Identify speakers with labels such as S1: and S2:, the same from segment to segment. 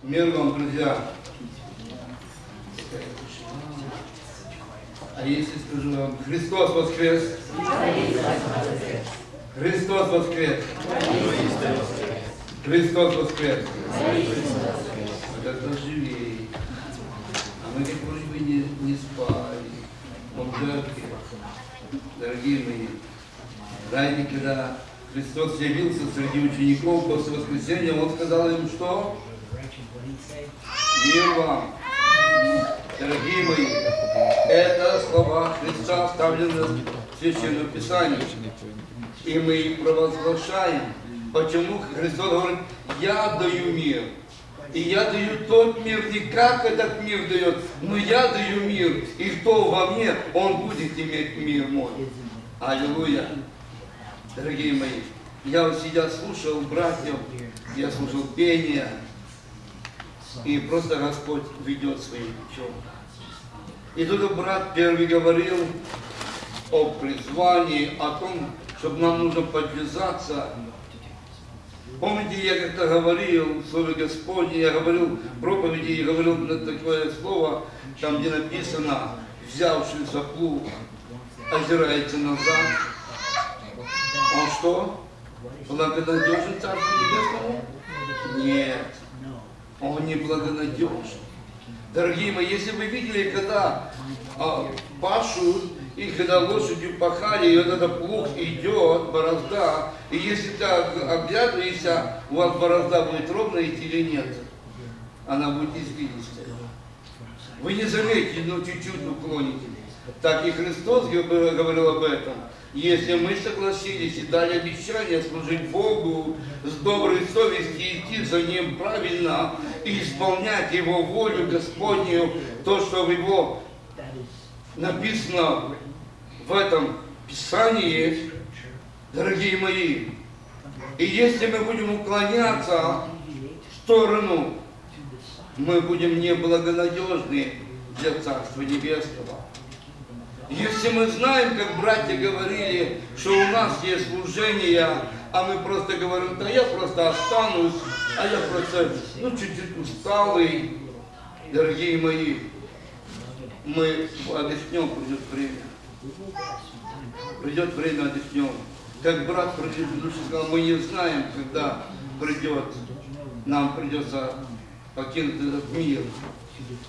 S1: Мир вам, друзья. А если скажу вам, Христос воскрес? Христос воскрес. Христос воскрес. Это живее. А мы как вроде бы не, не спали. Он жертве. Дорогие мои, знаете, когда Христос явился среди учеников после воскресения, Он сказал им, что? Мир вам. Дорогие мои, это слова Христа оставлены в Священном Писании. И мы их провозглашаем. Почему Христос говорит, я даю мир. И я даю тот мир, не как этот мир дает, но я даю мир. И кто во мне, он будет иметь мир мой. Аллилуйя. Дорогие мои, я вот сидя слушал братьев, я слушал пение, и просто Господь ведет своим путем. И тут брат первый говорил о призвании, о том, чтобы нам нужно подвязаться. Помните, я как-то говорил в Слове Господне, я говорил в проповеди, и говорил на такое слово, там где написано, взявшийся плуг, озирается назад. Он что? Благонадежен Царству Небесному? Нет. Он не благонадежен. Дорогие мои, если вы видели, когда а, пашут, и когда лошадью пахали, и вот этот плуг идет, борозда, и если ты оглядываешься, у вас борозда будет ровно идти или нет? Она будет извилистая. Вы не заметите, но чуть-чуть уклонитесь. Так и Христос говорил об этом. Если мы согласились и дали обещание служить Богу с доброй совестью, идти за Ним правильно и исполнять Его волю Господню, то, что в Его написано в этом Писании, дорогие мои, и если мы будем уклоняться в сторону, мы будем неблагонадежны для Царства Небесного. Если мы знаем, как братья говорили, что у нас есть служение, а мы просто говорим, да я просто останусь, а я просто, ну, чуть-чуть усталый, дорогие мои, мы отдохнем, придет время. Придет время, отдохнем. Как брат предыдущий сказал, мы не знаем, когда придет, нам придется покинуть этот мир.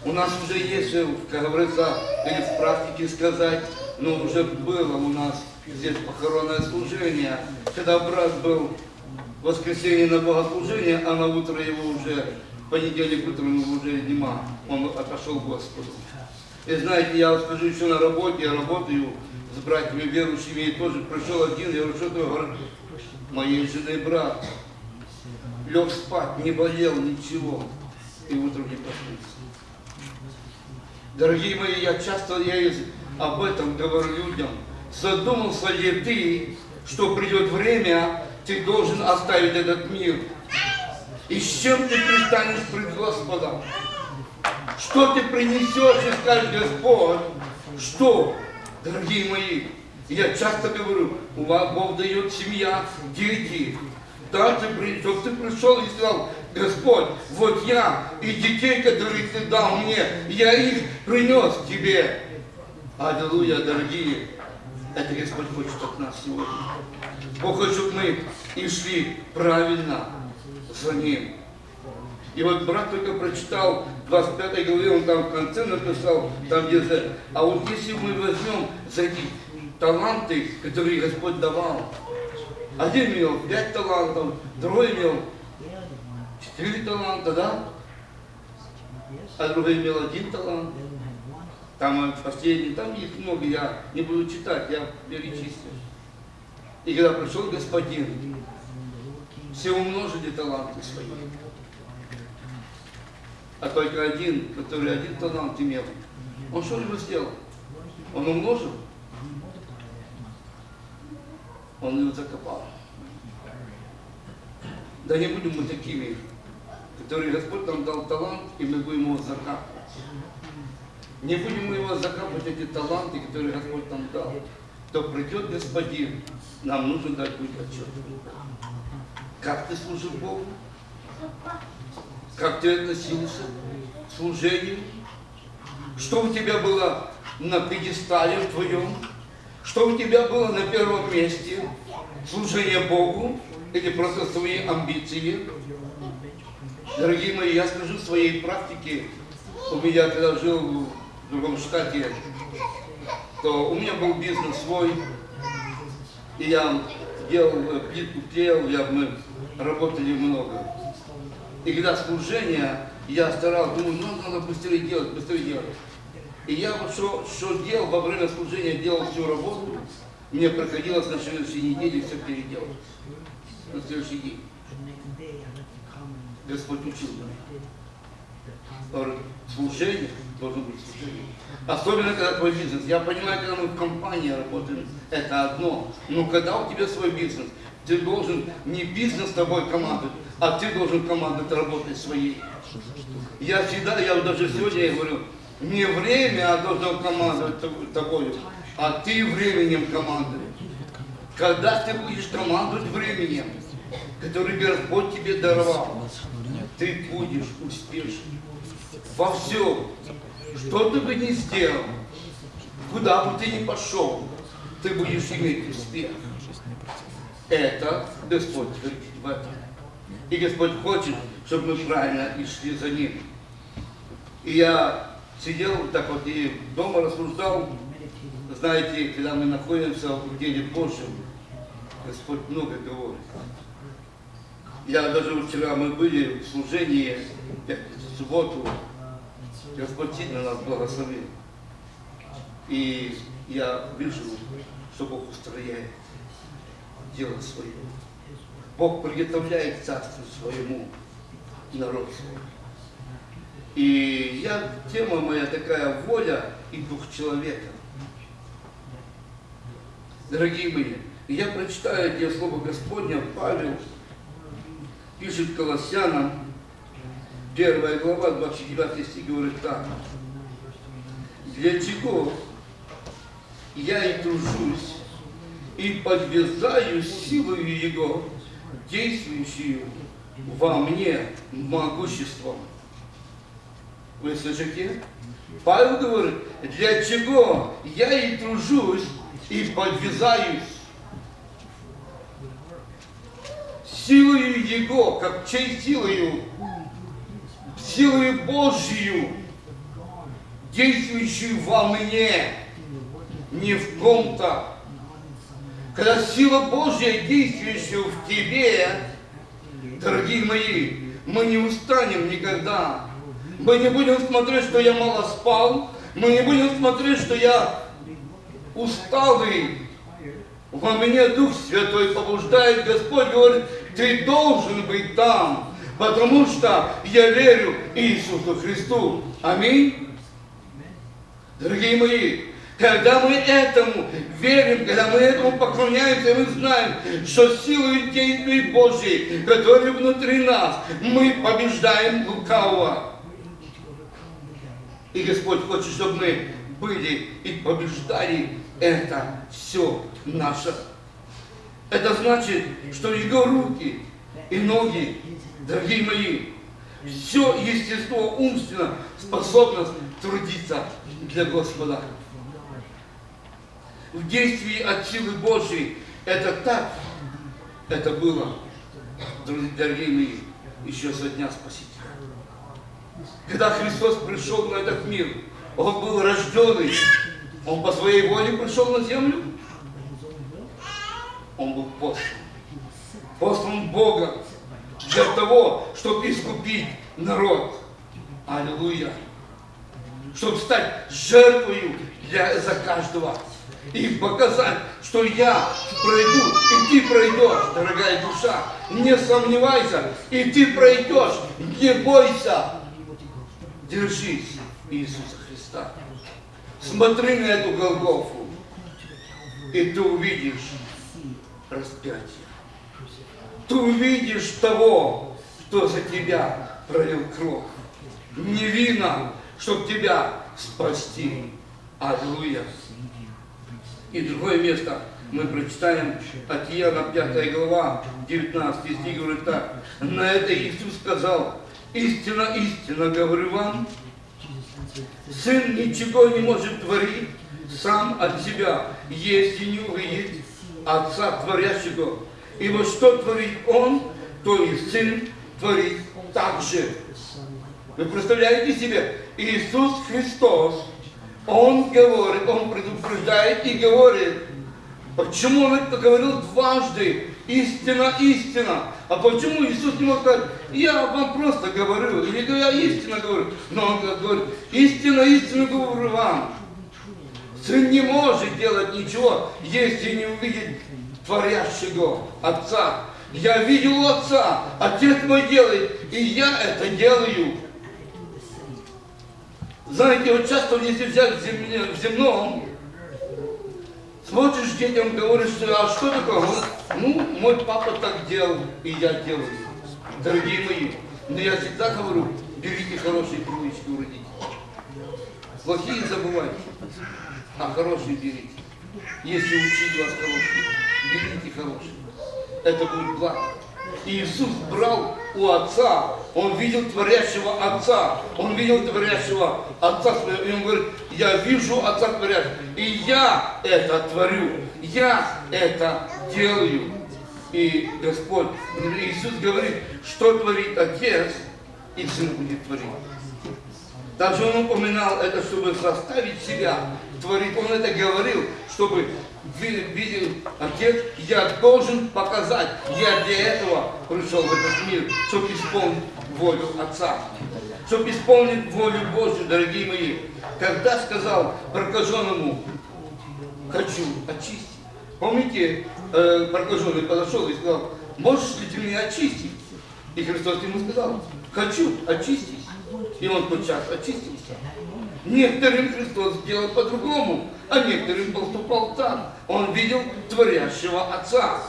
S1: У нас уже есть, как говорится, или в практике сказать, но уже было у нас здесь похоронное служение, когда брат был в воскресенье на богослужение, а на утро его уже, в понедельник утром его уже нема, он отошел к Господу. И знаете, я вот скажу еще на работе, я работаю с братьями верующими, и тоже пришел один, я говорю, что ты говоришь, моей жены брат, лег спать, не болел, ничего, и утром не проснулся. Дорогие мои, я часто я об этом говорю людям. Задумался ли ты, что придет время, ты должен оставить этот мир? И с чем ты пристанешь пред Господом? Что ты принесешь и скажешь, Господь, что, дорогие мои, я часто говорю, у вас Бог дает семья, дети. Да, ты, чтобы ты пришел и сказал, Господь, вот я и детей, которые Ты дал мне, я их принес Тебе. Аллилуйя, дорогие. Это Господь хочет от нас сегодня. Бог хочет, чтобы мы и шли правильно за Ним. И вот брат только прочитал 25 главе, он там в конце написал, там где -то, а вот если мы возьмем за эти таланты, которые Господь давал, один имел пять талантов, другой имел четыре таланта, да? А другой имел один талант. Там последний, там их много, я не буду читать, я перечислю. И когда пришел господин, все умножили таланты свои. А только один, который один талант имел, он что либо сделал? Он умножил? Он его закопал. Да не будем мы такими, которые Господь нам дал талант, и мы будем его закапывать. Не будем мы его закапывать, эти таланты, которые Господь нам дал. То придет Господин, нам нужно дать будет отчет. Как ты служил Богу? как ты относился к служению, что у тебя было на пьедестале в твоем, что у тебя было на первом месте, служение Богу или просто свои амбиции. Дорогие мои, я скажу своей практике, у меня, когда жил в другом штате, то у меня был бизнес свой, и я делал э, плитку, клеил, я, мы работали много. И когда служение, я старался, думаю, ну надо быстрее делать, быстрее делать. И я вот что, что делал во время служения, делал всю работу, мне приходилось на следующей неделе все переделать. На следующий день. Господь учил. Говорит, служение должно быть служение. Особенно, когда твой бизнес. Я понимаю, когда мы в компании работаем, это одно. Но когда у тебя свой бизнес, ты должен не бизнес с тобой командовать, а ты должен командовать работой своей. Я всегда, я даже сегодня я говорю, не время, а должен командовать тобой, а ты временем командуешь. Когда ты будешь командовать временем, который Господь тебе даровал, ты будешь успешен во всем. Что ты бы ни сделал, куда бы ты ни пошел, ты будешь иметь успех. Это Господь твердит в этом. И Господь хочет, чтобы мы правильно и шли за Ним. И я сидел так вот и дома рассуждал, знаете, когда мы находимся в деле Божьем, Господь много говорит. Я даже вчера мы были в служении, в субботу, Господь сильно нас благословил. И я вижу, что Бог устрояет дело свое. Бог приготовляет царство своему народ свой. И я, тема моя такая воля и дух человека. Дорогие мои, я прочитаю эти слова Господня, Павел пишет Колоссянам, Первая глава, 29 стих говорит так. Для чего я и тружусь, и подвязаю силою Его, действующую во мне могуществом. Вы слышите? Павел говорит, для чего я и тружусь, и подвязаюсь силою Его, как чей силою? силою Божью, действующую во мне, не в ком-то. Когда сила Божья, действующая в тебе, дорогие мои, мы не устанем никогда. Мы не будем смотреть, что я мало спал, мы не будем смотреть, что я усталый. Во мне Дух Святой побуждает, Господь говорит, ты должен быть там потому что я верю Иисусу Христу. Аминь. Дорогие мои, когда мы этому верим, когда мы этому поклоняемся, мы знаем, что силой действий Божьей, которые внутри нас, мы побеждаем лукавого. И Господь хочет, чтобы мы были и побеждали это все наше. Это значит, что Его руки и ноги Дорогие мои, все естество умственно способно трудиться для Господа. В действии от силы Божьей это так, это было, дорогие мои, еще со дня Спасителя. Когда Христос пришел на этот мир, Он был рожденный, Он по своей воле пришел на землю, Он был послан. Послан Богом для того, чтобы искупить народ. Аллилуйя. Чтобы стать жертвою для, за каждого. И показать, что я пройду, и ты пройдешь, дорогая душа. Не сомневайся, и ты пройдешь. Не бойся. Держись Иисуса Христа. Смотри на эту Голгофу, и ты увидишь распятие ты увидишь того, кто за тебя пролил кровь. Невинно, чтобы тебя спасти. Аллилуйя. И другое место мы прочитаем от Иоанна 5 глава, 19 стих, говорит так. На это Иисус сказал, Истина, истина, говорю вам, Сын ничего не может творить сам от себя, если не увидит Отца Творящего. Ибо что творит Он, то и Сын творит так же. Вы представляете себе, Иисус Христос, Он говорит, Он предупреждает и говорит, почему Он это говорил дважды, истина, истина. А почему Иисус не мог сказать, я вам просто говорю, или я истинно говорю. Но Он говорит, истина, истина говорю вам. Сын не может делать ничего, если не увидит творящего Отца. Я видел Отца, Отец мой делает, и я это делаю. Знаете, вот часто, если взять в, земле, в земном, смотришь детям, говоришь, а что такое? Ну, мой папа так делал, и я делаю. Дорогие мои, но я всегда говорю, берите хорошие привычки у родителей. Плохие забывайте, а хорошие берите. Если учить вас хорошие, берите хорошие. Это будет благо. Иисус брал у Отца, Он видел творящего Отца, Он видел творящего Отца своего, и Он говорит, я вижу Отца творящего, и я это творю, я это делаю. И Господь, Иисус говорит, что творит Отец, и Сын будет творить. Также Он упоминал это, чтобы заставить себя творить. Он это говорил, чтобы видел Отец, я должен показать, я для этого пришел в этот мир, чтобы исполнить волю Отца, чтобы исполнить волю Божью, дорогие мои. Когда сказал прокаженному, хочу очистить. Помните, э, прокаженный подошел и сказал, можешь ли ты меня очистить? И Христос ему сказал, хочу очистить. И он подчас очистился. Некоторым Христос сделал по-другому, а некоторым поступал так. Он видел творящего Отца.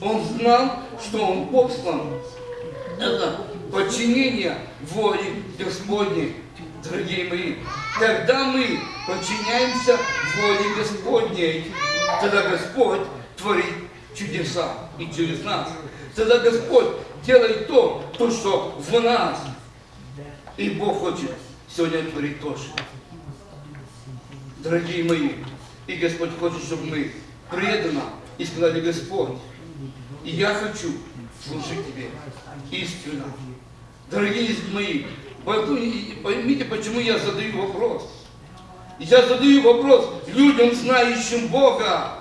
S1: Он знал, что он послан. Это подчинение воле Господней, дорогие мои. Когда мы подчиняемся воле Господней, тогда Господь творит чудеса и через нас. Тогда Господь делает то, то, что в нас. И Бог хочет сегодня творить тоже. Дорогие мои, и Господь хочет, чтобы мы преданно и сказали, Господь, и я хочу служить Тебе истинно. Дорогие мои, поймите, почему я задаю вопрос. Я задаю вопрос людям, знающим Бога,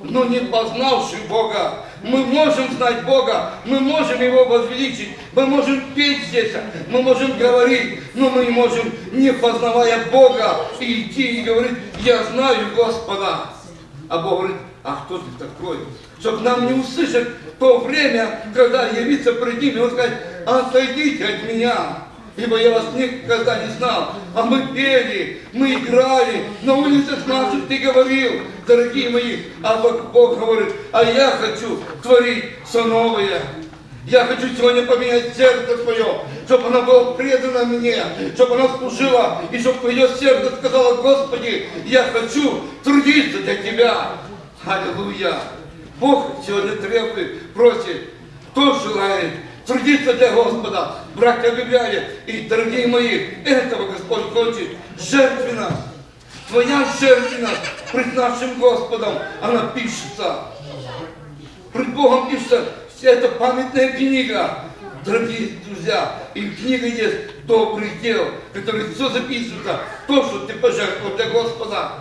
S1: но не познавшим Бога. Мы можем знать Бога, мы можем Его возвеличить, мы можем петь здесь, мы можем говорить, но мы не можем, не познавая Бога, идти и говорить, я знаю Господа. А Бог говорит, а кто ты такой? Чтобы нам не услышать то время, когда явиться пред ним, и он сказать, отойдите от меня ибо я вас никогда не знал. А мы пели, мы играли, на улицах наших ты говорил, дорогие мои, а Бог говорит, а я хочу творить все новое. Я хочу сегодня поменять сердце свое, чтобы оно было предано мне, чтобы оно служило, и чтобы твое сердце сказало, Господи, я хочу трудиться для Тебя. Аллилуйя. Бог сегодня требует, просит, кто желает трудиться для Господа, братья объявляли. И, дорогие мои, этого Господь хочет жертвенно. Твоя жертвенность пред нашим Господом, она пишется. Пред Богом пишется, это памятная книга. Дорогие друзья, и книга есть добрых дел, которые все записывается, то, что ты пожертвовал для Господа.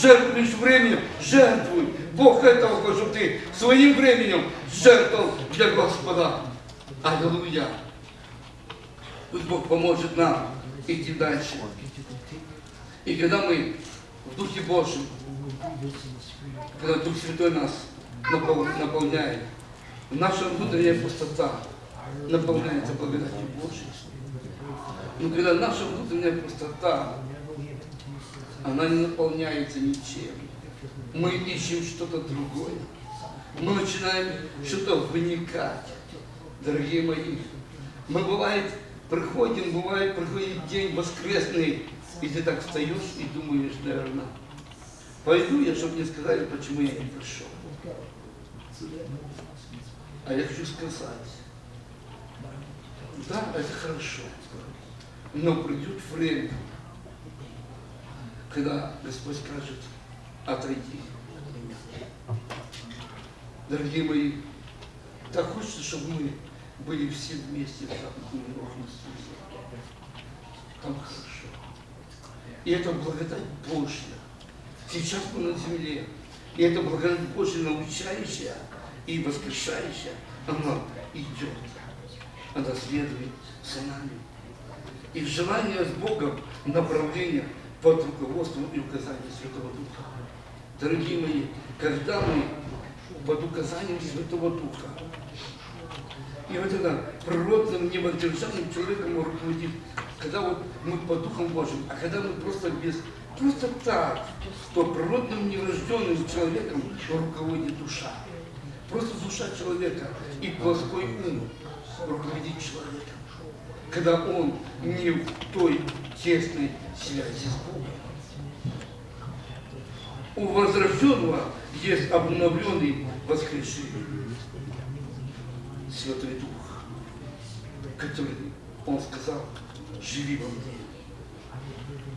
S1: Жертвуешь временем, жертвуй. Бог этого хочет, чтобы ты своим временем жертвовал для Господа. Аллилуйя. Пусть Бог поможет нам идти дальше. И когда мы в Духе Божьем, когда Дух Святой нас наполняет, наша внутренняя пустота наполняется благодатью Божьей. Но когда наша внутренняя пустота, она не наполняется ничем. Мы ищем что-то другое. Мы начинаем что-то вникать дорогие мои. Мы бывает приходим, бывает приходит день воскресный, и ты так встаешь и думаешь, наверное, пойду я, чтобы мне сказали, почему я не пришел. А я хочу сказать, Да, это хорошо. Но придет время, когда Господь скажет, отойди. Дорогие мои, так хочется, чтобы мы были все вместе в Иисусе. Там хорошо. И это благодать Божья. Сейчас мы на земле. И это благодать Божья, научающая и воскрешающая, она идет. Она следует за нами. И желание с Богом направления под руководством и указанием Святого Духа. Дорогие мои, когда мы под указанием Святого Духа, и вот это природным невоздержанным человеком руководит, когда вот мы по Духом Божьим, а когда мы просто без, просто так, то природным нерожденным человеком руководит душа. Просто душа человека и плоской ум руководит человеком. Когда он не в той тесной связи с Богом. У возрожденного есть обновленный воскресший Святой Дух, который, он сказал, живи во мне.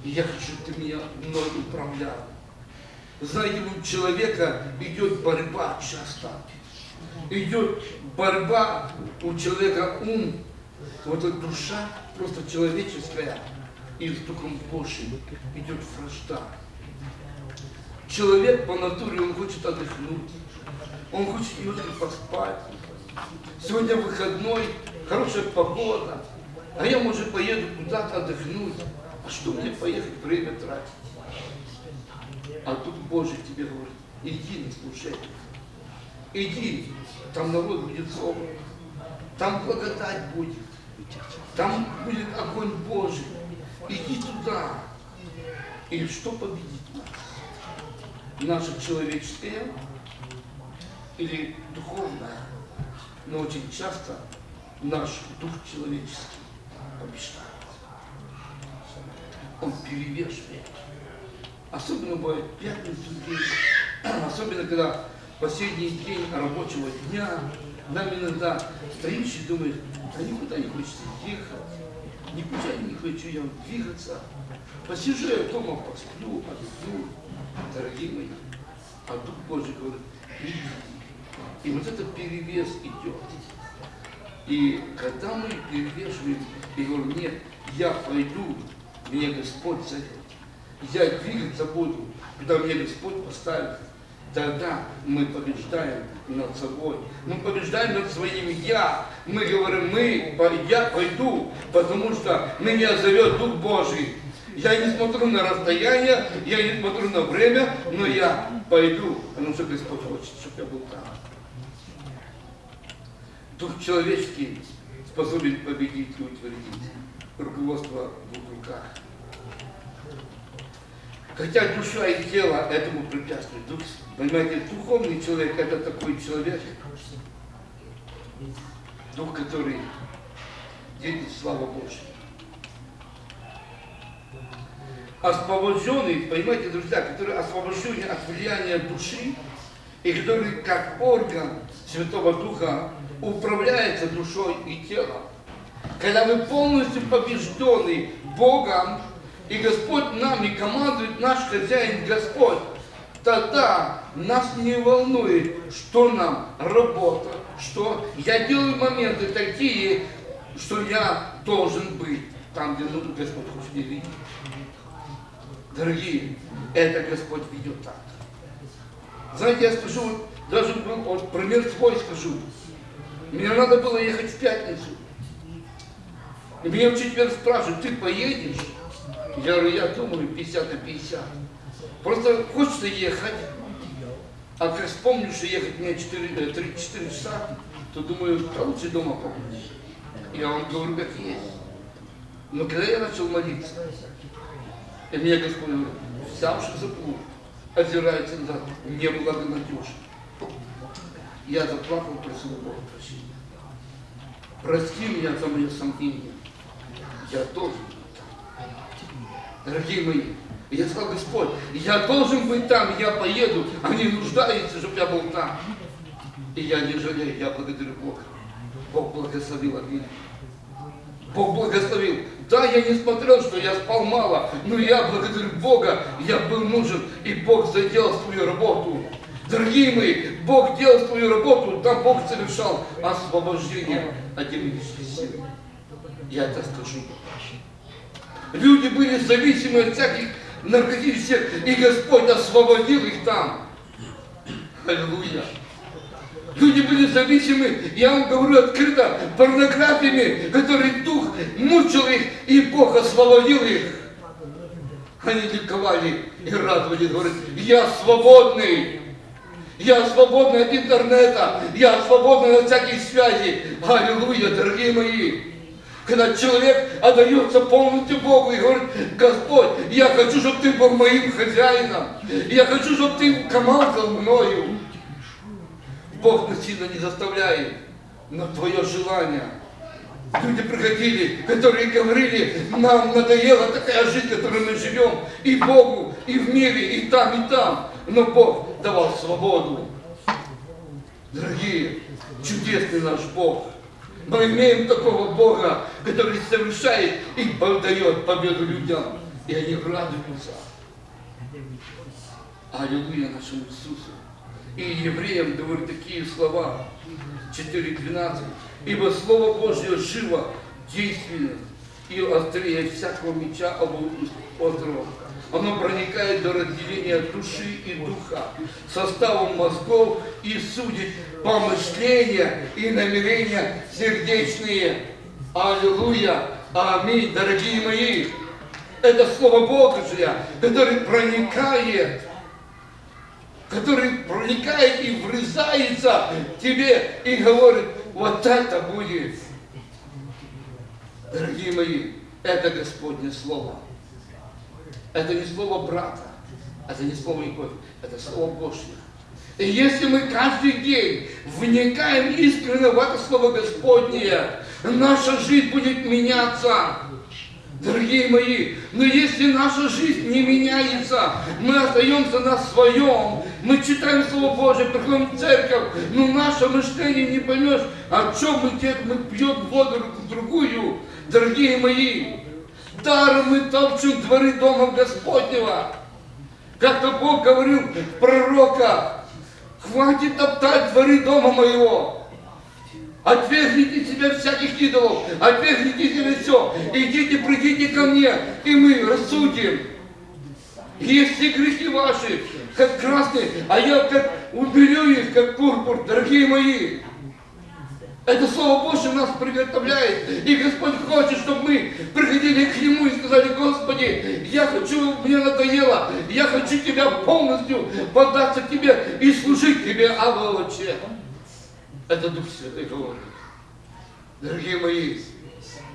S1: И я хочу, чтобы ты меня мной управлял. Знаете, у человека идет борьба часто. Идет борьба у человека ум, вот эта душа просто человеческая, и с Духом Божьим идет вражда. Человек по натуре, он хочет отдохнуть, он хочет немножко поспать. Сегодня выходной, хорошая погода, а я, может, поеду куда-то отдохнуть. А что мне поехать, время тратить? А тут Божий тебе говорит, иди на служение. Иди, там народ будет собран, там благодать будет, там будет огонь Божий. Иди туда. И что победит нас? Наше человеческое или духовное? Но очень часто наш дух человеческий побеждает. Он перевешивает. Особенно бывает пятницу день, особенно когда последний день рабочего дня, нам иногда стоишь и думаешь, а никуда не хочется ехать, никуда не хочу я двигаться. Посижу я дома, посплю, отдохну, дорогие мои. А Дух Божий говорит, иди. И вот этот перевес идет. И когда мы перевешиваем и говорим, нет, я пойду, мне Господь зовет. Я двигаться буду, когда мне Господь поставит. Тогда мы побеждаем над собой. Мы побеждаем над своим «я». Мы говорим, мы, я пойду, потому что меня зовет Дух Божий. Я не смотрю на расстояние, я не смотрю на время, но я пойду, потому что Господь хочет, чтобы я был там. Дух человеческий способен победить и утвердить. Руководство в двух руках. Хотя душа и тело этому препятствуют. Дух, понимаете, духовный человек это такой человек, дух, который видит славу Божью. Освобожденный, понимаете, друзья, который освобожден от влияния души, и который как орган Святого Духа управляется душой и телом. Когда мы полностью побеждены Богом, и Господь нами командует, наш хозяин Господь, тогда нас не волнует, что нам работа, что я делаю моменты такие, что я должен быть там, где Господь хочет видеть. Дорогие, это Господь ведет так. Знаете, я скажу, даже вот, пример свой скажу. Мне надо было ехать в пятницу. И меня в четверг спрашивают, ты поедешь? Я говорю, я думаю, 50 на 50. Просто хочется ехать, а как вспомню, что ехать мне 4, 3-4 э, часа, то думаю, а лучше дома побудешь. Я вам говорю, как есть. Но когда я начал молиться, и мне Господь говорит, взявши за плуг, озирается назад, неблагонадежно. Я заплакал, просил Бога прощения. Прости меня за мое сомнение. Я должен Дорогие мои, я сказал, Господь, я должен быть там, я поеду, они нуждаются, чтобы я был там. И я не жалею, я благодарю Бога. Бог благословил Аминь. Бог благословил. Да, я не смотрел, что я спал мало, но я благодарю Бога, я был нужен, и Бог заделал свою работу. Дорогие мои, Бог делал свою работу, там Бог совершал освобождение от демонической силы. Я это скажу. Люди были зависимы от всяких наркотических, и Господь освободил их там. Аллилуйя. Люди были зависимы, я вам говорю открыто, порнографиями, который дух мучил их, и Бог освободил их. Они ликовали и радовались, говорят, я свободный. Я свободный от интернета, я свободный от всяких связей. Аллилуйя, дорогие мои. Когда человек отдается полностью Богу и говорит, Господь, я хочу, чтобы ты был моим хозяином. Я хочу, чтобы ты командовал мною. Бог насильно не заставляет, но твое желание. Люди приходили, которые говорили, нам надоела такая жизнь, которой мы живем, и Богу, и в мире, и там, и там. Но Бог давал свободу. Дорогие, чудесный наш Бог. Мы имеем такого Бога, который совершает и дает победу людям. И они радуются. Аллилуйя нашему Иисусу. И евреям говорит такие слова, 4.12. Ибо Слово Божье живо, действенно и острее всякого меча острого. Оно проникает до разделения души и духа, составом мозгов и судит помышления и намерения сердечные. Аллилуйя! Аминь, дорогие мои! Это Слово Божье, которое проникает который проникает и врезается тебе и говорит, вот это будет. Дорогие мои, это Господне Слово. Это не слово брата, это не слово любовь, это слово Божье. И если мы каждый день вникаем искренне в это слово Господнее, наша жизнь будет меняться. Дорогие мои, но если наша жизнь не меняется, мы остаемся на своем, мы читаем Слово Божие, приходим в церковь, но наше мышление не поймешь, о чем мы, мы пьем воду другую. Дорогие мои, даром мы топчем дворы Дома Господнего. Как-то Бог говорил пророка, хватит топтать дворы дома моего. Отвергните себя всяких идолов, отвергните себе все, идите, придите ко мне, и мы рассудим. Если грехи ваши, как красные, а я как уберу их, как пурпур, дорогие мои. Это Слово Божье нас приготовляет. И Господь хочет, чтобы мы приходили к Нему и сказали, Господи, я хочу, мне надоело, я хочу Тебя полностью податься Тебе и служить Тебе, Аволоче. Это Дух Святой говорит. Дорогие мои,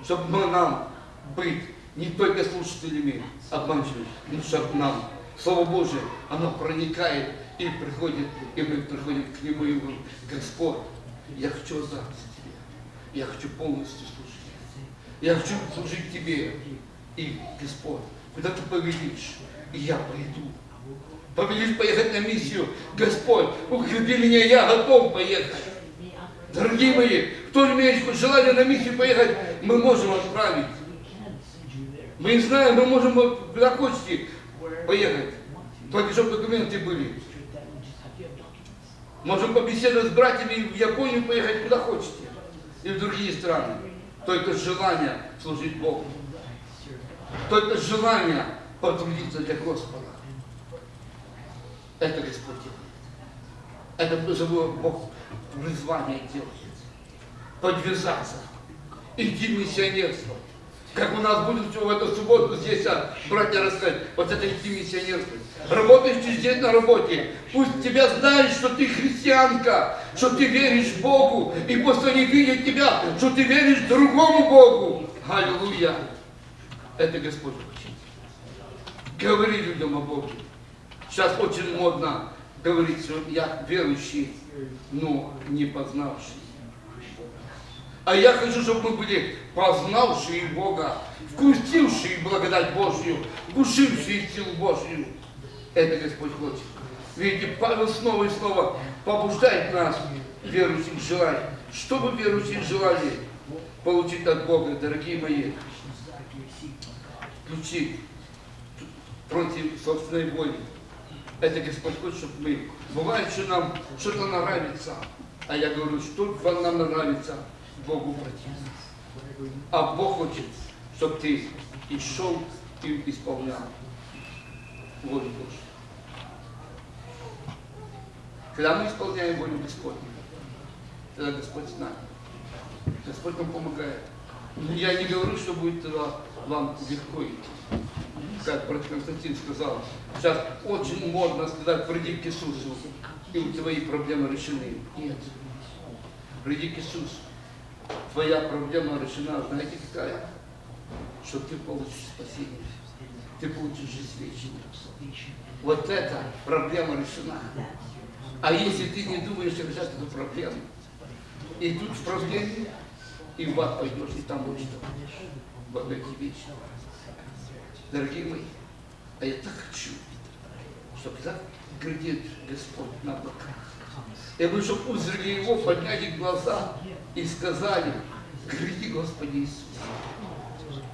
S1: чтобы мы нам быть не только слушателями обманчивыми, но чтобы нам Слово Божие, оно проникает и приходит, и мы приходим к Нему и говорим, Господь, я хочу отдаться Тебе, я хочу полностью служить, я хочу служить Тебе, и Господь, куда Ты повелишь, и я пойду. Повелишь поехать на миссию, Господь, укрепи меня, я готов поехать. Дорогие мои, кто имеет желание на миссию поехать, мы можем отправить. Мы не знаем, мы можем куда хотите поехать. Только чтобы документы были. Можем побеседовать с братьями в Японию поехать куда хотите. И в другие страны. Только желание служить Богу. Только желание потрудиться для Господа. Это Господь делает. Это Бог призвание делает. Подвязаться. Иди миссионерствовать. Как у нас будет в эту субботу здесь, а, братья рассказать, вот это идти миссионерствовать. Работаешь здесь на работе, пусть тебя знают, что ты христианка, что ты веришь Богу, и пусть они видят тебя, что ты веришь другому Богу. Аллилуйя. Это Господь хочет. Говори людям о Боге. Сейчас очень модно говорить, что я верующий, но не познавший. А я хочу, чтобы мы были познавшие Бога, вкусившие благодать Божью, вкусившие силу Божью. Это Господь хочет. Видите, Павел снова и снова побуждает нас, верующих, желать. Что бы верующие желали? получить от Бога, дорогие мои, ключи против собственной воли. Это Господь хочет, чтобы мы... Бывает, что нам что-то нравится, а я говорю, что вам нам нравится, Богу противно. А Бог хочет, чтобы ты и шел, и исполнял волю Божью. Когда мы исполняем волю Господню, тогда Господь с нами. Господь нам помогает. Я не говорю, что будет тогда вам легко идти. Как брат Константин сказал, сейчас очень модно сказать, приди к Иисусу, и твои проблемы решены. Нет. Приди к Иисусу. Твоя проблема решена, знаете какая? Что ты получишь спасение. Ты получишь жизнь вечную. Вот эта проблема решена. А если ты не думаешь решать эту проблему, и тут в проблеме, и в ад пойдешь, и там будешь во веки. Дорогие мои, а я так хочу, чтобы так глядит Господь на облаках. Я бы, чтобы узрели его, подняли глаза и сказали, гляди, Господи Иисус.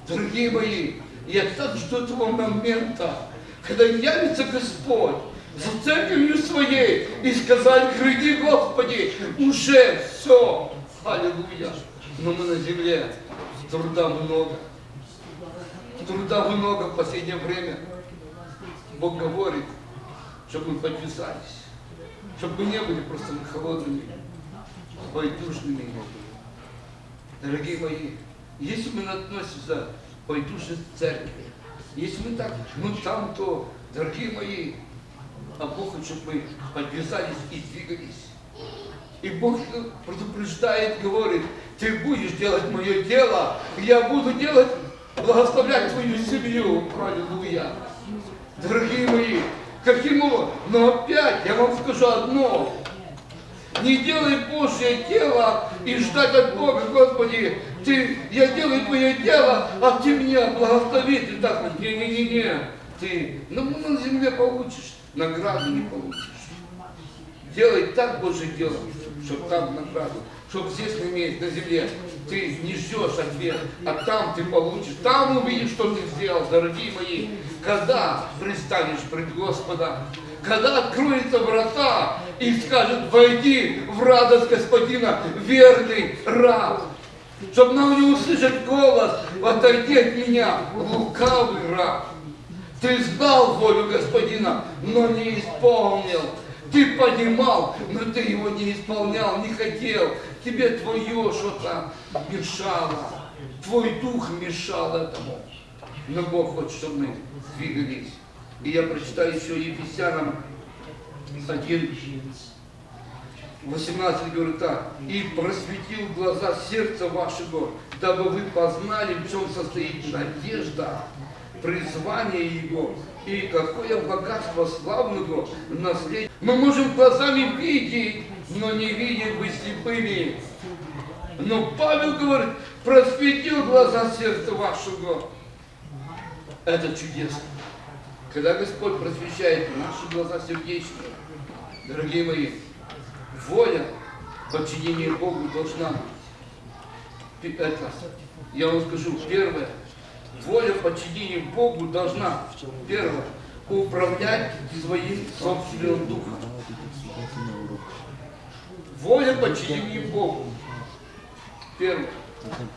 S1: Дорогие мои, я так жду этого момента, когда явится Господь за церковью своей и сказать, гляди, Господи, уже все, аллилуйя. Но мы на земле, труда много. Труда много в последнее время. Бог говорит, чтобы мы подвязались, чтобы мы не были просто холодными, байдужными. Дорогие мои, если мы относимся к байдужной церкви, если мы так, ну там то, дорогие мои, а Бог хочет, чтобы мы подвязались и двигались. И Бог предупреждает, говорит, ты будешь делать мое дело, я буду делать, благословлять твою семью. Аллилуйя. Дорогие мои, каким образом? Но опять я вам скажу одно. Не делай Божье дело и ждать от Бога, Господи, ты, я делаю твое дело, а ты меня благослови. Ты так вот, не-не-не-не. Ты ну, на земле получишь, награду не получишь. Делай так Божье дело, чтобы там награду, чтобы здесь иметь на земле. Ты не ждешь ответ, а там ты получишь, там увидишь, что ты сделал, дорогие мои. Когда пристанешь пред Господа, когда откроются врата и скажет, войди в радость Господина, верный раб. Чтобы нам не услышать голос, отойди от меня, лукавый раб. Ты знал волю Господина, но не исполнил. Ты понимал, но ты его не исполнял, не хотел. Тебе твое что-то мешало. Твой дух мешал этому. Но Бог хочет, чтобы мы двигались. И я прочитаю еще Ефесянам 1, 18 говорит так. «И просветил глаза сердца вашего, дабы вы познали, в чем состоит надежда, призвание Его, и какое богатство славного наследия. Мы можем глазами видеть, но не видеть быть слепыми. Но Павел говорит, просветил глаза сердца вашего. Это чудесно. Когда Господь просвещает наши глаза сердечные, дорогие мои, воля подчинения Богу должна быть. Это, я вам скажу, первое, воля подчинения Богу должна, первое, управлять своим собственным духом. Воля подчинения Богу. Первое.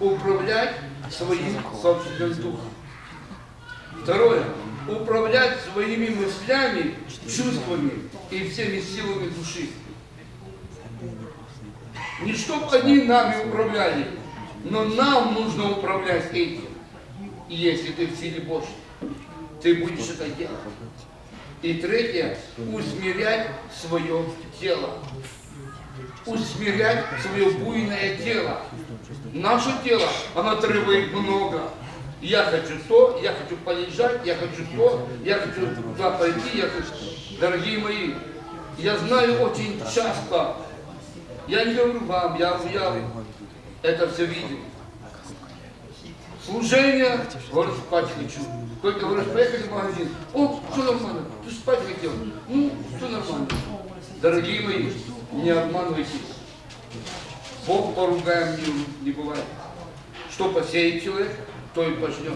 S1: Управлять своим собственным духом. Второе. Управлять своими мыслями, чувствами и всеми силами души. Не чтобы они нами управляли, но нам нужно управлять этим. И если ты в силе Божьей, ты будешь это делать. И третье, усмирять свое тело. Усмирять свое буйное тело. Наше тело, оно требует много. Я хочу то, я хочу полежать, я хочу то, я хочу туда пойти, я хочу... Дорогие мои, я знаю очень часто, я не говорю вам, я, я это все видел. Служение, говорит, спать хочу. Только говоришь, поехали в магазин. О, все нормально, ты спать хотел. Ну, все нормально. Дорогие мои, не обманывайтесь. Бог поругаем не, не бывает. Что посеет человек, то и пожнет.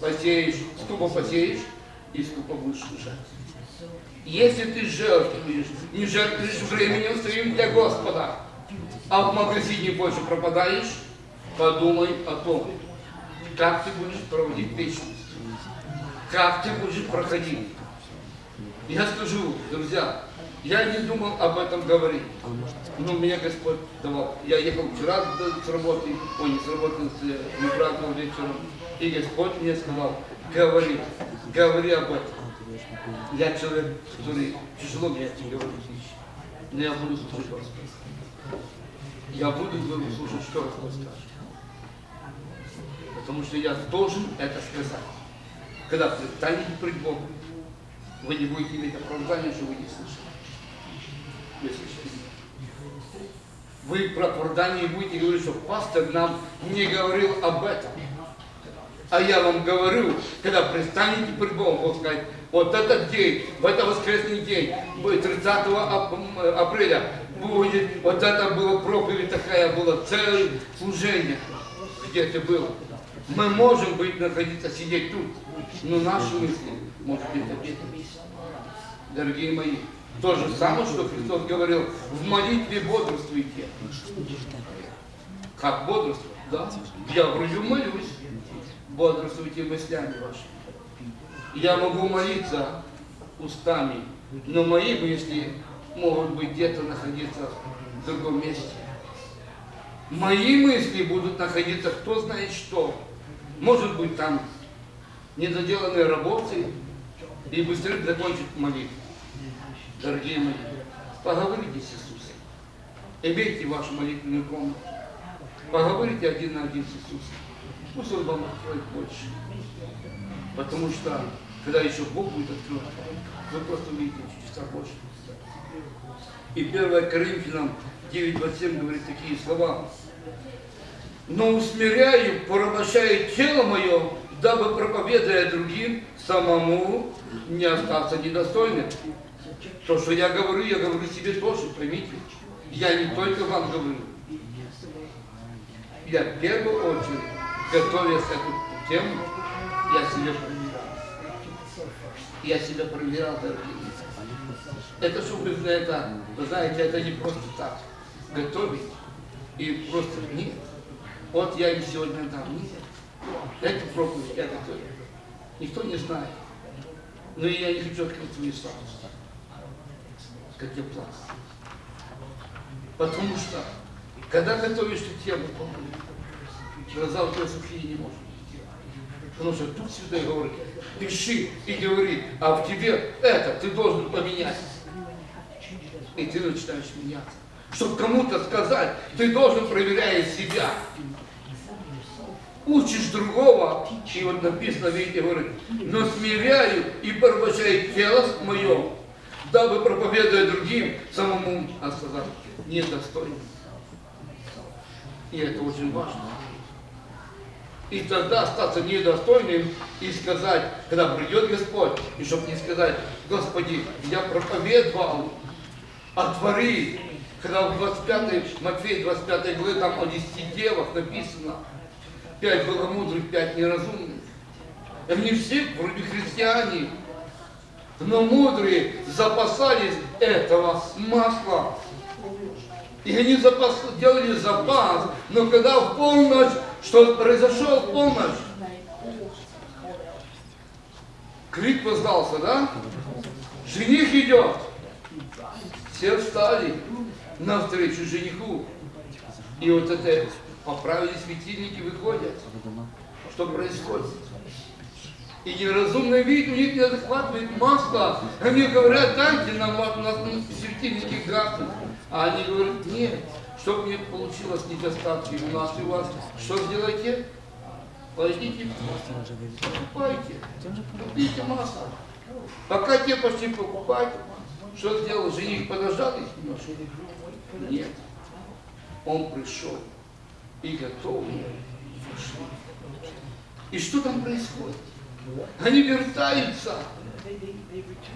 S1: Посеешь, скупо посеешь, и скупо будешь жать. Если ты жертвуешь, не жертвуешь временем своим для Господа, а в магазине больше пропадаешь, подумай о том, как ты будешь проводить вечность, как ты будешь проходить. Я скажу, друзья, я не думал об этом говорить. Но мне Господь давал. Я ехал вчера с работы, ой, не с работы, с не праздновал вечером. И Господь мне сказал, говори, говори об этом. Я человек, который тяжело мне эти говорить. Но я буду слушать Господа. Я буду слушать, что Господь скажет. Потому что я должен это сказать. Когда предстанете пред Богом, вы не будете иметь оправдания, что вы не слышали. Вы слышите? Вы про оправдание будете говорить, что пастор нам не говорил об этом. А я вам говорю, когда предстанете пред Богом, Бог скажет, вот этот день, в этот воскресный день, 30 апреля, будет, вот это было проповедь такая, было целое служение, где это было. Мы можем быть, находиться, сидеть тут, но наши мысли, может быть, где-то Дорогие мои, то же самое, что Христос говорил, в молитве бодрствуйте. Как бодрствовать? Да. Я вроде молюсь. Бодрствуйте мыслями вашими. Я могу молиться устами, но мои мысли могут быть где-то находиться в другом месте. Мои мысли будут находиться кто знает что. Может быть там недоделанные работы и быстрее закончить молитву. Дорогие мои, поговорите с Иисусом. Имейте вашу молитвенную комнату. Поговорите один на один с Иисусом. Пусть Он вам откроет больше. Потому что, когда еще Бог будет открыт, вы просто увидите чудеса больше. И 1 Коринфянам 9.27 говорит такие слова. Но усмиряю, порабощаю тело мое, дабы, проповедуя другим, самому не остаться недостойным. То, что я говорю, я говорю себе тоже, поймите. Я не только вам говорю. Я в первую очередь, готовясь к эту тему, я себя проверял. Я себя проверял, дорогие Это, чтобы это, вы знаете, это не просто так. Готовить и просто нет. Вот я им сегодня дам. Эту проповедь я готовил. Никто не знает. Но я не хочу открыть свою статус как я плакал. Потому что, когда готовишь ты тему, глаза у тебя сухие не может. Потому что тут всегда говорит, пиши и говори, а в тебе это ты должен поменять. И ты начинаешь меняться. Чтобы кому-то сказать, ты должен проверяя себя. Учишь другого, и вот написано, видите, говорит, но смиряю и порабощаю тело мое, дабы, проповедуя другим, самому сказать недостойным. И это очень важно. И тогда остаться недостойным и сказать, когда придет Господь, и чтобы не сказать, Господи, я проповедовал, отвори. Когда в 25, Матфея 25 главе, там о 10 девах написано, пять было мудрых, пять неразумных. И они все вроде христиане, но мудрые запасались этого масла. И они запас, делали запас, но когда в полночь, что произошел в полночь, крик воздался, да? Жених идет. Все встали навстречу жениху. И вот это поправили светильники, выходят. Что происходит? И неразумный вид у них не захватывает масло. Они говорят, дайте нам, у нас светильники гаснут. А они говорят, нет, чтобы не получилось недостатки у нас и у вас, что сделайте? Пойдите, покупайте, купите масло. Пока те пошли покупать, что сделал? Жених подождал их немножко? Нет. Он пришел и готовый пошли. И что там происходит? Они вертаются.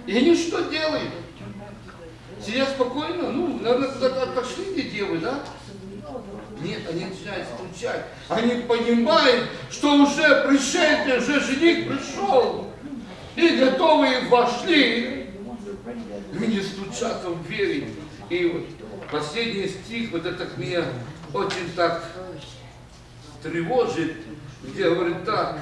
S1: И они что делают? Сидят спокойно, ну, наверное, отошли эти девы, да? Нет, они начинают стучать. Они понимают, что уже пришельцы, уже жених пришел. И готовые вошли. Они стучатся в двери. И вот последний стих, вот это меня очень так тревожит, где говорит так.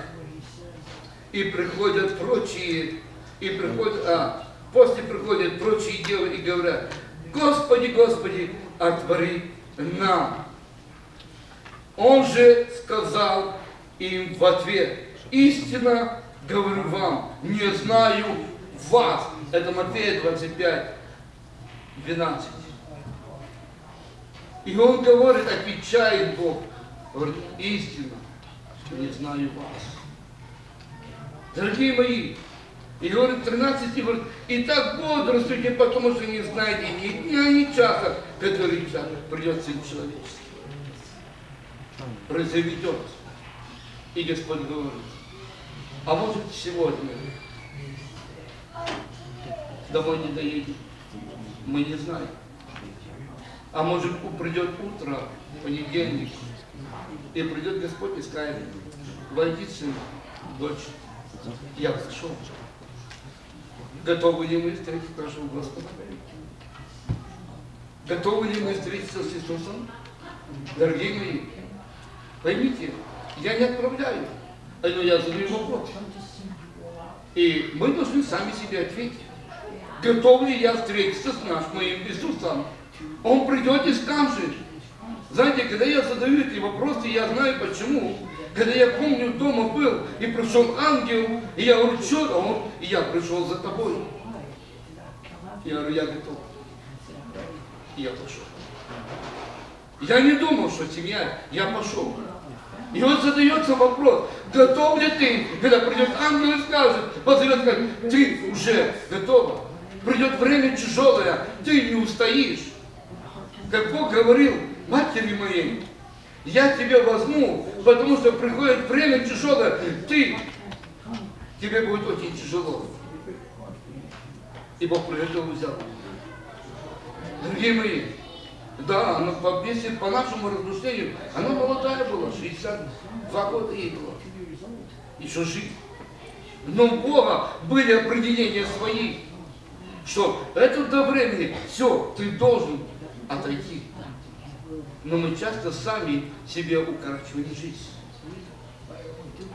S1: И приходят прочие, и приходят, а, после приходят прочие девы и говорят, Господи, Господи, отвори нам. Он же сказал им в ответ, истинно говорю вам, не знаю вас. Это Матфея 25, 12. И он говорит, отвечает Бог, говорит, истинно, не знаю вас. Дорогие мои, и говорит 13, и говорит, и так бодрствуйте, потому что не знаете ни дня, ни часа, который час придет Сын Человеческий. Произведет. И Господь говорит, а может сегодня домой не доедем, мы не знаем. А может придет утро, понедельник, и придет Господь и скажет, войди, сын, дочь, я зашел. Готовы ли мы встретить нашего Господа? Готовы ли мы встретиться с Иисусом? Дорогие мои, поймите, я не отправляю, но я задаю вопрос. И мы должны сами себе ответить. Готов ли я встретиться с нашим моим Иисусом? Он придет и скажет. Знаете, когда я задаю эти вопросы, я знаю почему. Когда я помню, дома был, и пришел ангел, и я говорю, что он? И я пришел за тобой. Я говорю, я готов. И я пошел. Я не думал, что семья, я пошел. И вот задается вопрос, готов ли ты, когда придет ангел и скажет, позовет, скажет, ты уже готова. Придет время тяжелое, ты не устоишь. Как Бог говорил матери моей, я тебя возьму, потому что приходит время тяжелое, ты, тебе будет очень тяжело. И Бог прилетел и взял. Дорогие мои, да, она по, если по нашему размышлению, она молодая была, 62 года ей было. Еще жить. Но у Бога были определения свои, что это до времени, все, ты должен отойти. Но мы часто сами себе укорачиваем жизнь.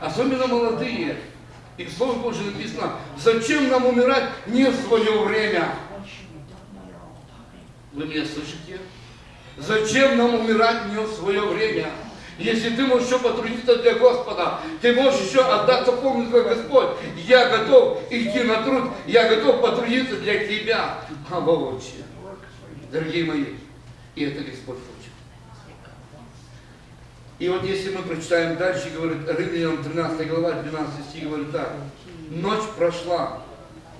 S1: Особенно молодые. И в Слове Божьем написано, зачем нам умирать не в свое время? Вы меня слышите? Зачем нам умирать не в свое время? Если ты можешь еще потрудиться для Господа, ты можешь еще отдаться полностью как Господь. Я готов идти на труд, я готов потрудиться для Тебя. А вообще, дорогие мои, и это Господь хочет. И вот если мы прочитаем дальше, говорит Римлянам 13 глава, 12 стих, говорит так. Ночь прошла,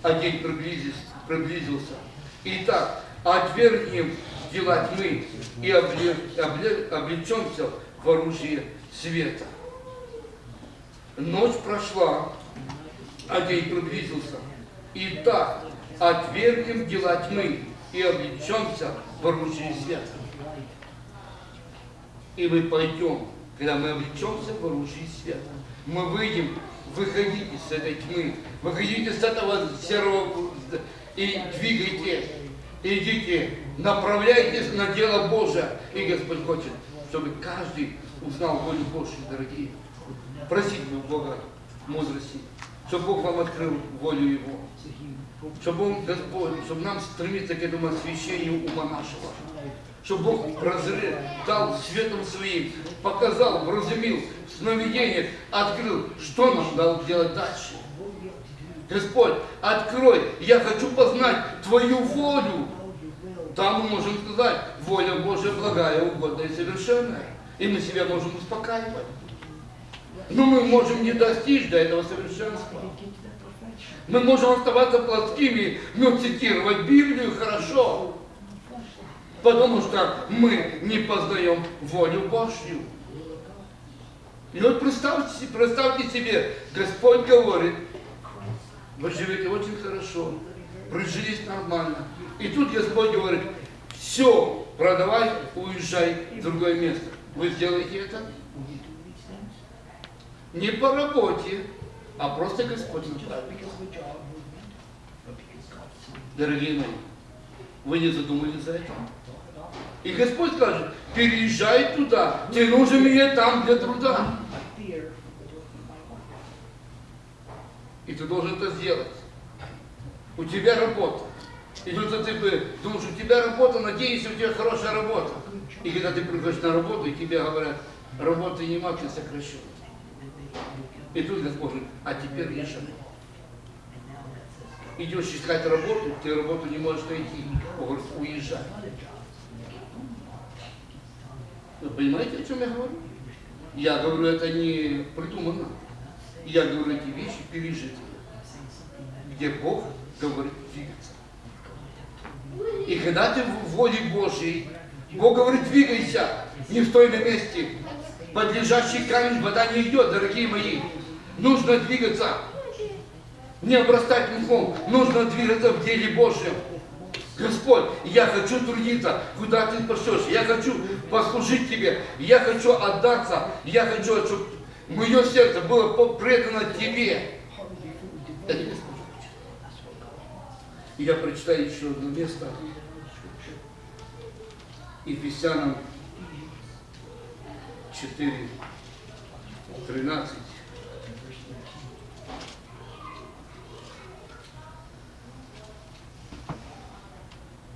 S1: а день приблизился. Итак, отвергнем дела тьмы и обле, обле, облечемся в оружие света. Ночь прошла, а день приблизился. Итак, отвергнем дела тьмы и облечемся в оружие света. И мы пойдем, когда мы облечемся в оружие света. Мы выйдем, выходите с этой тьмы, выходите с этого серого и двигайте, идите, направляйтесь на дело Божие. И Господь хочет, чтобы каждый узнал волю Божью, дорогие. Просите у Бога мудрости, чтобы Бог вам открыл волю Его. Чтобы Он, Господь, чтобы нам стремиться к этому освящению ума нашего. Чтобы Бог прозрел, дал светом своим, показал, вразумил, в сновидениях открыл, что нам надо делать дальше. Господь, открой, я хочу познать Твою волю. Там мы можем сказать, воля Божья благая, угодная и совершенная. И мы себя можем успокаивать. Но мы можем не достичь до этого совершенства. Мы можем оставаться плоскими, но цитировать Библию хорошо. Потому что мы не познаем волю Божью. И вот представьте, представьте себе, Господь говорит, вы живете очень хорошо, прижились нормально. И тут Господь говорит, все, продавай, уезжай в другое место. Вы сделаете это? Не по работе, а просто Господь направит. Дорогие мои, вы не задумались за это? И Господь скажет, переезжай туда, тебе нужно мне там для труда. И ты должен это сделать. У тебя работа. И тут ты думаешь, у тебя работа, надеешься, у тебя хорошая работа. И когда ты приходишь на работу, и тебе говорят, работы нема, ты сокращен. И тут Господь говорит, а теперь езжай. Идешь искать работу, ты работу не можешь найти. Он говорит, уезжай. Вы понимаете, о чем я говорю? Я говорю, это не придумано. Я говорю эти вещи пережитые, где Бог говорит двигаться. И когда ты в воле Божьей, Бог говорит, двигайся, не стой на месте. Под лежащий камень вода не идет, дорогие мои. Нужно двигаться. Не обрастать мхом, нужно двигаться в деле Божьем. Господь, я хочу трудиться, куда ты пошлешь, я хочу послужить тебе, я хочу отдаться, я хочу, чтобы мое сердце было предано тебе. Я прочитаю еще одно место. Ефесянам 4, 13.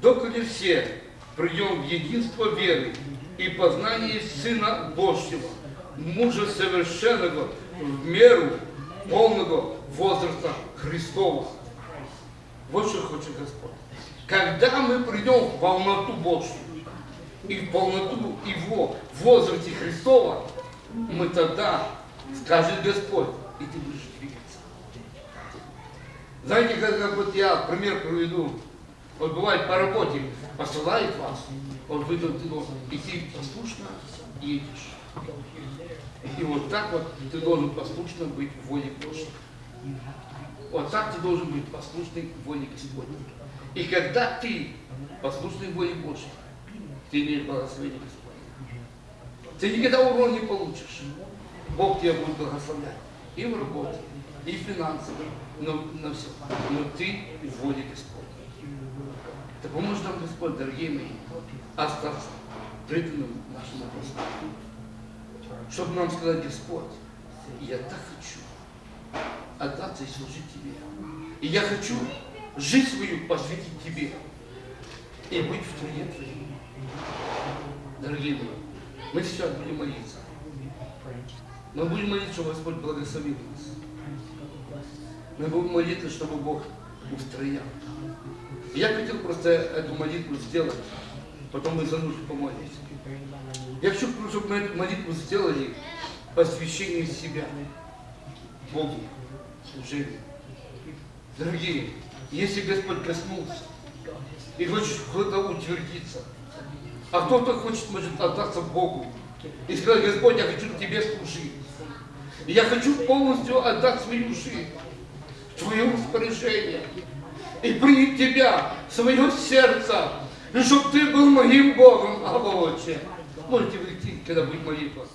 S1: Доколе все придем в единство веры и познание Сына Божьего, мужа совершенного в меру полного возраста Христова. Вот что хочет Господь. Когда мы придем в полноту Божью и в полноту Его в возрасте Христова, мы тогда, скажет Господь, и ты будешь двигаться. Знаете, как, как вот я пример приведу. Вот бывает по работе посылает вас, вот вы должен идти послушно едешь. И вот так вот ты должен послушно быть в воле Божьей. Вот так ты должен быть послушный воле Господней. И когда ты послушный воле Божьей, ты имеешь благословение Господне. Ты никогда урон не получишь. Бог тебя будет благословлять. И в работе, и финансово, но на все. Но ты в воле Господней. Да поможет нам Господь, дорогие мои, остаться преданным нашему Господу. Чтобы нам сказать, Господь, я так хочу отдаться и служить Тебе. И я хочу жизнь свою посвятить Тебе и быть в труде Твоем. Дорогие мои, мы сейчас будем молиться. Мы будем молиться, чтобы Господь благословил нас. Мы будем молиться, чтобы Бог устроял. Я хотел просто эту молитву сделать, потом мы за нужду помолимся. Я хочу, чтобы мы эту молитву сделали посвящение себя Богу, служению. Дорогие, если Господь коснулся и хочет кто-то утвердиться, а кто-то хочет, может, отдаться Богу и сказать, Господь, я хочу Тебе служить. Я хочу полностью отдать свою жизнь Твое распоряжение и принять Тебя свое сердце, и чтобы Ты был моим Богом, а Отче. Можете выйти, когда будет молитва.